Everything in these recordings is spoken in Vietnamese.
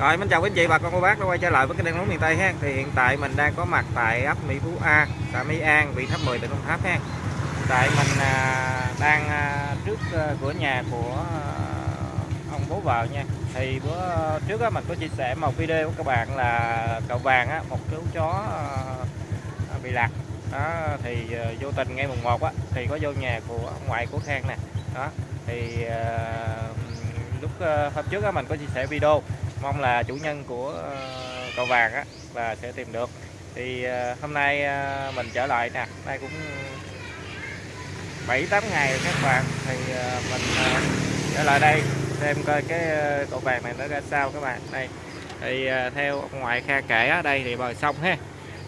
Rồi mình chào quý anh chị bà con cô bác đã quay trở lại với cái đèn nóng miền Tây ha. Thì hiện tại mình đang có mặt tại ấp Mỹ Phú A, xã Mỹ An, huyện Tháp 10 tỉnh Đồng Tháp ha. Tại mình à, đang à, trước à, cửa nhà của à, ông bố vợ nha. Thì bữa trước á, mình có chia sẻ một video với các bạn là cậu vàng á, một chú chó à, bị lạc. Đó thì à, vô tình ngay mùng 1 á thì có vô nhà của ông ngoại của Khang nè. Đó thì à, lúc à, hôm trước á, mình có chia sẻ video mong là chủ nhân của ờ, cầu vàng á và sẽ tìm được. Thì ờ, hôm nay ờ, mình trở lại nè nay cũng bảy tám ngày rồi các bạn. Thì mình trở lại đây xem coi cái cầu vàng này nó ra sao các bạn. Đây thì theo ông ngoại kha kể á, đây thì bờ sông ha.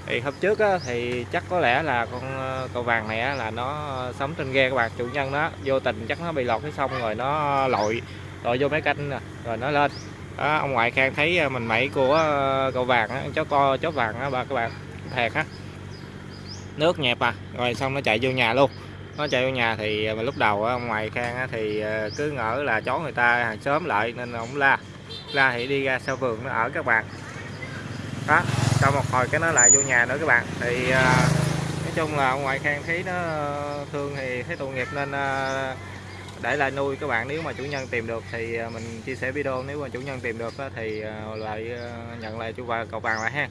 Thì hôm trước á, thì chắc có lẽ là con cầu vàng này á, là nó sống trên ghe các bạn chủ nhân nó vô tình chắc nó bị lọt cái sông rồi nó lội lội vô mấy canh rồi nó lên đó, ông ngoại khang thấy ờ, mình mẩy của ờ, cậu vàng á, chó co chó vàng á bà các bạn thiệt á. Nước nhẹp à rồi xong nó chạy vô nhà luôn. Nó chạy vô nhà thì ờ, mà lúc đầu á, ông ngoại khang á, thì cứ ngỡ là chó người ta hàng xóm lại nên ông la la thì đi ra sau vườn nó ở các bạn. Đó sau một hồi cái nó lại vô nhà nữa các bạn. Thì nói chung là ông ngoại khang thấy nó thương thì thấy tội nghiệp nên để lại nuôi các bạn, nếu mà chủ nhân tìm được thì à, mình chia sẻ video. Nếu mà chủ nhân tìm được thì à, lại à, nhận lại chú và cậu vàng lại ha.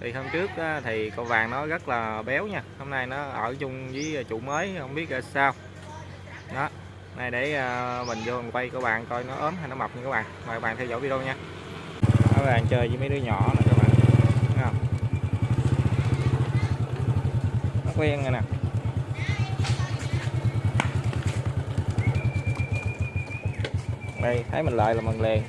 Thì hôm trước thì cậu vàng nó rất là béo nha. Hôm nay nó ở chung với chủ mới, không biết là sao. Đó này để mình vô mình quay các bạn coi nó ốm hay nó mập nha các bạn. Mời các bạn theo dõi video nha. Các bạn chơi với mấy đứa nhỏ nè các bạn. Thấy không? nó quen rồi nè. Đây thấy mình lại là mừng liền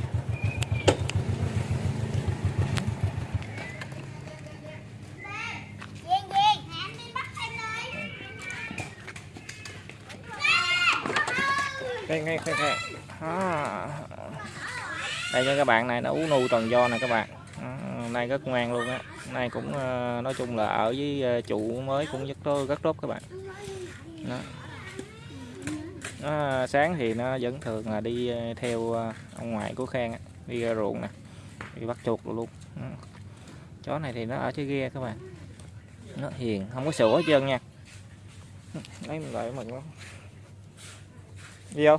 cái ngay cái cái. À. đây cho các bạn này nó ú nu toàn do nè các bạn. À, nay rất ngoan luôn á. Nay cũng ờ, nói chung là ở với ờ, chủ mới cũng rất tốt rất tốt các bạn. Đó. Nó, sáng thì nó vẫn thường là đi ờ, theo ờ, ông ngoại của Khang á, đi ra ruộng nè đi bắt chuột luôn. Chó này thì nó ở trên ghe các bạn. Nó hiền không có sủa hết trơn nha. Lấy mình lại mình luôn đi vô.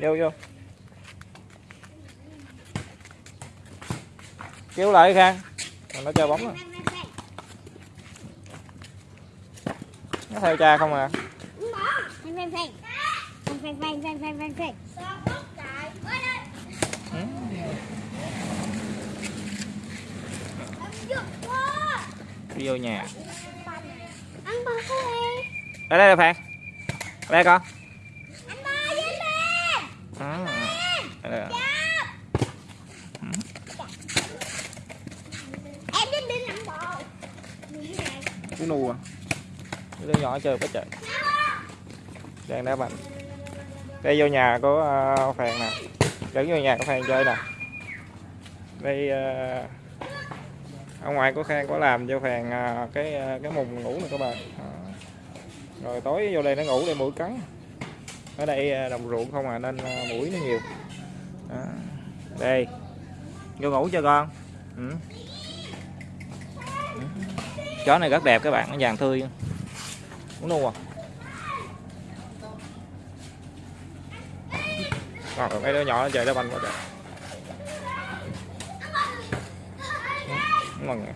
Vô vô. Kéo lại khang. Mà nó chơi bóng rồi. Nó theo cha không à. Phanh phanh phanh. Phanh phanh phanh phanh phanh phanh đây. Ừ. Vô nhà Ăn bò ở đây là phạt ở đây con Anh bò với mẹ. à, ở đây. Em đến đi ăn bò. Thế này. cái nu à Cái đứa nhỏ chơi quá trời đang đá banh. Đây vô nhà của uh, phèn nè. Dẫn vô nhà của phèn chơi nè. Đây uh, ngoài của khang có làm cho phèn uh, cái uh, cái mùng ngủ nè các bạn. Rồi tối vô đây nó ngủ để mũi cắn. Ở đây uh, đồng ruộng không à nên uh, mũi nó nhiều. Đó. đây. Vô ngủ cho con ừ. ừ. Chó này rất đẹp các bạn nó vàng tươi. Muốn luôn à. Còn mấy đứa nhỏ nó chơi đá banh quá trời. Mừng.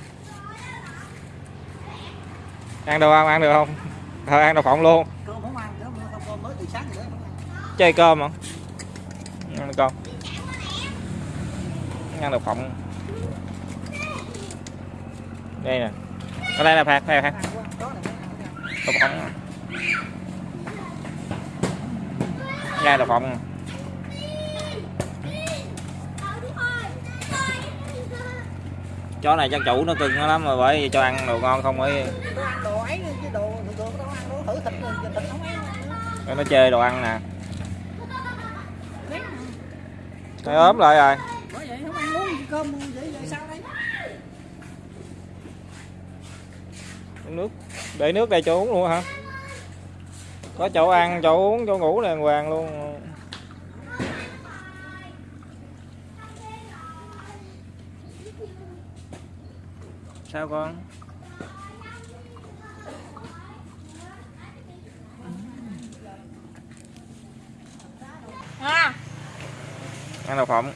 Ăn được không ăn được không? Thôi ăn đậu phộng luôn. Cơm không ăn không cơm mới từ sáng rồi đấy không ăn. Chơi cơm không ăn được con ăn đậu phộng đây nè. Ở đây là phạt phạt ăn này đậu phộng ra đậu phộng chó này chắc chủ nó cưng nó lắm rồi bởi vì cho ăn đồ ngon không ấy. Nó nó chơi đồ ăn nè. Nó ốm lại rồi. Uống nước, để nước đây cho uống luôn hả? Có chỗ ăn, chỗ uống, chỗ ngủ đàng hoàng luôn. Sao con? À. Ăn đậu phộng.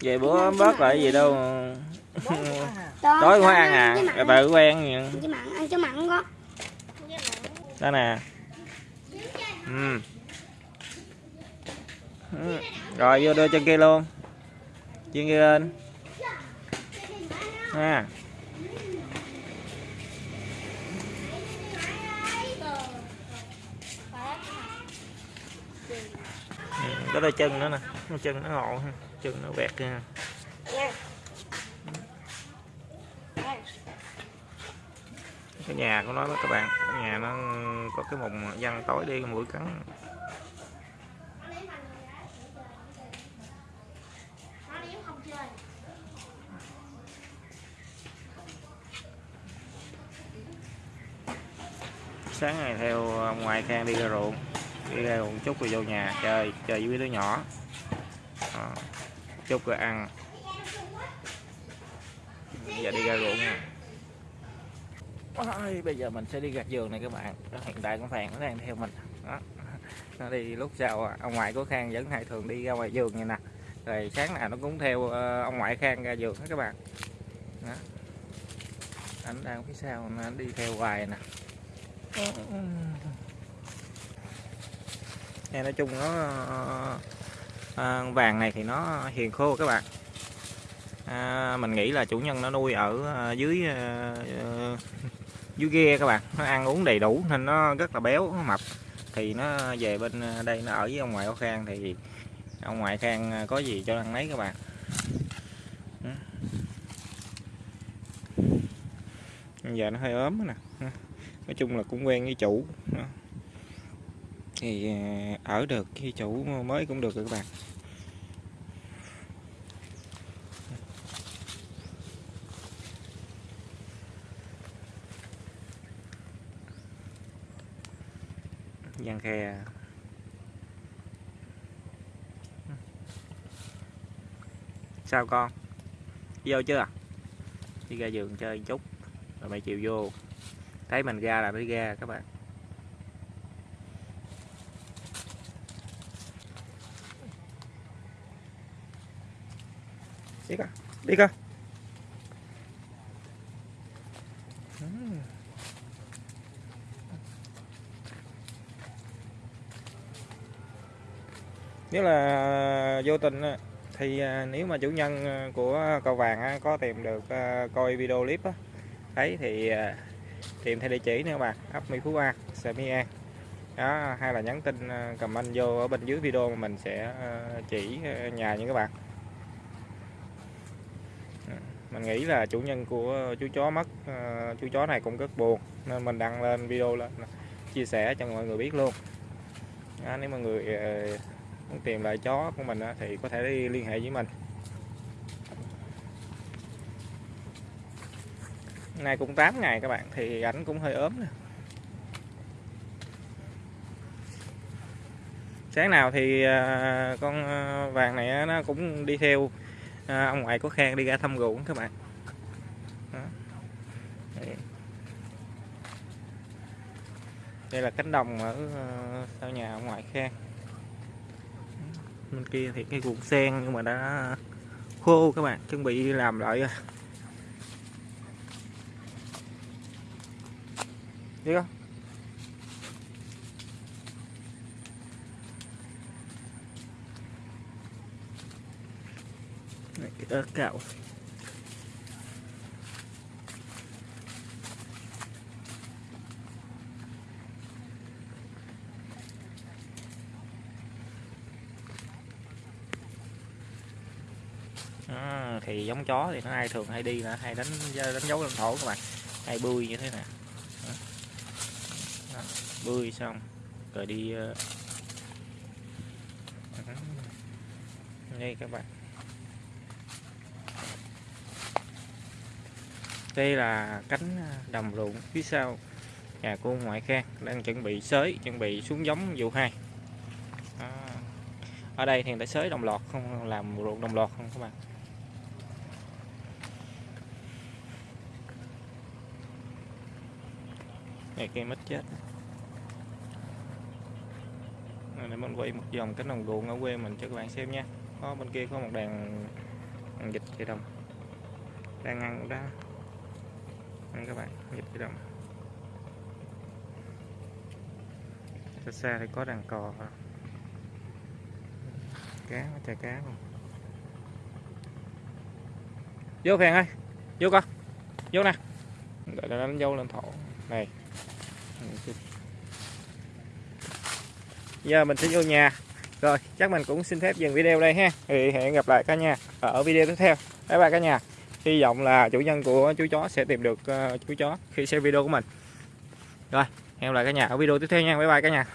Về bữa bớt lại gì đâu Đói quá ăn à? Cái bà tự quen vậy ăn mặn đó nè ừ. Ừ. rồi vô đưa chân kia luôn. Chân kia lên. Ha. Ừ, đó là chân nữa nè. Chân nó ngộ chân nó vẹt ha. Cái nhà của nó đó các bạn. Cái nhà nó có cái mùng văn tối đi mũi cắn. Sáng ngày theo ông ngoại khang đi ra ruộng. Đi ra ruộng chút rồi vô nhà chơi chơi với đứa nhỏ. Đó. chút rồi ăn. Giờ đi ra ruộng nè. Ôi, bây giờ mình sẽ đi gạt giường này các bạn. Đó, hiện tại con phèn nó đang theo mình. Đó. Nó đi lúc sau à, ông ngoại của khang vẫn hay thường đi ra ngoài giường này nè. Rồi sáng nào nó cũng theo ờ, ông ngoại khang ra giường hết các bạn. Đó. anh đang phía sau anh đi theo hoài nè. Nên nói chung nó à, vàng này thì nó hiền khô các bạn à, mình nghĩ là chủ nhân nó nuôi ở à, dưới à, à, dưới ghe các bạn. Nó ăn uống đầy đủ nên nó rất là béo nó mập. Thì nó về bên đây nó ở với ông ngoại ông Khang. Thì ông ngoại Khang có gì cho ăn lấy các bạn. Bây giờ nó hơi ốm nè. Ừ. Nói chung là cũng quen với chủ. Ừ. Thì ở được với chủ mới cũng được rồi các bạn. Gian khe à. sao con? Vô chưa? Đi ra giường chơi một chút. Rồi mày chịu vô. Thấy mình ra là mới ra các bạn. Đi cơ đi cơ nếu là vô tình thì à, nếu mà chủ nhân à, của cầu vàng có tìm được à, coi video clip ấy thì tìm theo địa chỉ nữa bạn ấp Mỹ Phú A xã Mỹ An đó hay là nhắn tin comment vô ở bên dưới video mà mình sẽ chỉ nhà như các bạn. Ừ, mình nghĩ là chủ nhân của chú chó mất chú chó này cũng rất buồn nên mình đăng lên video lên chia sẻ cho mọi người biết luôn. Đó, nếu mà người muốn tìm lại chó của mình thì có thể đi liên hệ với mình nay cũng 8 ngày các bạn, thì ảnh cũng hơi ốm nè sáng nào thì à, con à, vàng này nó cũng đi theo à, ông ngoại của Khang đi ra thăm ruộng các bạn Đó. Đây. là cánh đồng ở sau nhà ông ngoại Khang bên kia thì cái ruộng sen nhưng mà đã khô các bạn chuẩn bị làm lại rồi. Đi không? Này, cái ớt cạo À, thì giống chó thì nó hay thường hay đi là hay đánh đánh dấu lãnh thổ các bạn. Hay bươi như thế nè. Bươi xong rồi đi ờ, đây các bạn. Đây là cánh ờ, đồng ruộng phía sau nhà cô ngoại khang đang chuẩn bị sới, chuẩn bị xuống giống vụ hai. Ở đây thì người ta đồng loạt không làm ruộng đồng loạt không các bạn. Này cây mít chết. Này, để mình quay một vòng cánh đồng ruộng ở quê mình cho các bạn xem nha. Có bên kia có một đàn, đàn vịt chạy đồng. Đang ăn đó. Ăn các bạn vịt chạy đồng. Xa xa thì có đàn cò. Cá chài cá luôn. Vô phèn ơi. Vô con vô nè. Để nó đánh dấu lên thổ. Này giờ mình sẽ vô nhà. Rồi, chắc mình cũng xin phép dừng video đây ha. Thì hẹn gặp lại cả nhà à, ở video tiếp theo. Bye bye cả nhà. Hy vọng là chủ nhân của chú chó sẽ tìm được ờ, chú chó khi xem video của mình. Rồi, hẹn gặp lại cả nhà ở video tiếp theo nha. Bye bye cả nhà.